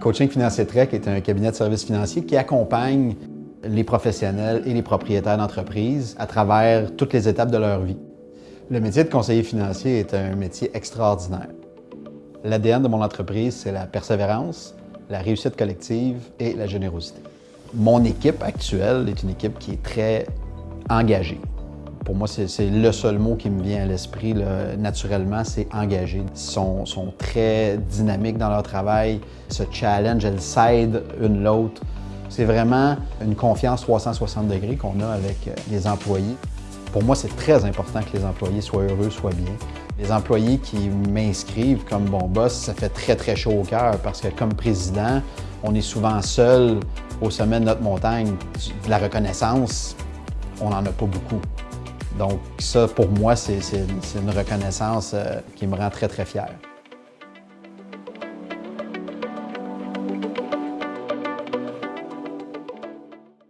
Coaching Financier Trek est un cabinet de services financiers qui accompagne les professionnels et les propriétaires d'entreprises à travers toutes les étapes de leur vie. Le métier de conseiller financier est un métier extraordinaire. L'ADN de mon entreprise, c'est la persévérance, la réussite collective et la générosité. Mon équipe actuelle est une équipe qui est très engagée. Pour moi, c'est le seul mot qui me vient à l'esprit naturellement, c'est engagé. Ils sont, très dynamiques dans leur travail, se challenge, elles s'aident une l'autre. C'est vraiment une confiance 360 degrés qu'on a avec euh, les employés. Pour moi, c'est très important que les employés soient heureux, soient bien. Les employés qui m'inscrivent comme bon boss, ça fait très, très chaud au cœur parce que comme président, on est souvent seul au sommet de notre montagne. De la reconnaissance, on n'en a pas beaucoup. Donc ça, pour moi, c'est une reconnaissance euh, qui me rend très, très fier.